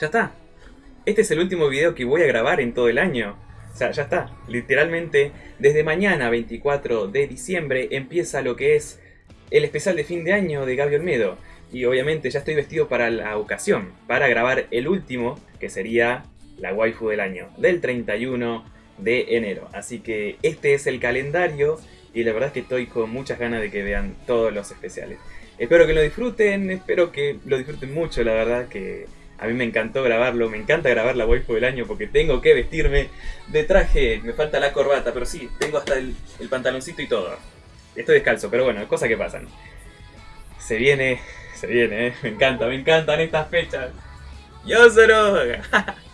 ya está. Este es el último video que voy a grabar en todo el año. O sea, ya está. Literalmente, desde mañana, 24 de diciembre, empieza lo que es el especial de fin de año de Gaby Olmedo. Y obviamente ya estoy vestido para la ocasión, para grabar el último, que sería la waifu del año, del 31 de enero. Así que este es el calendario y la verdad es que estoy con muchas ganas de que vean todos los especiales. Espero que lo disfruten, espero que lo disfruten mucho, la verdad que a mí me encantó grabarlo, me encanta grabar la waifu del año porque tengo que vestirme de traje, me falta la corbata, pero sí, tengo hasta el, pantaloncito y todo. Estoy descalzo, pero bueno, cosas que pasan. Se viene, se viene, ¿eh? me encanta, me encantan estas fechas. Yo solo.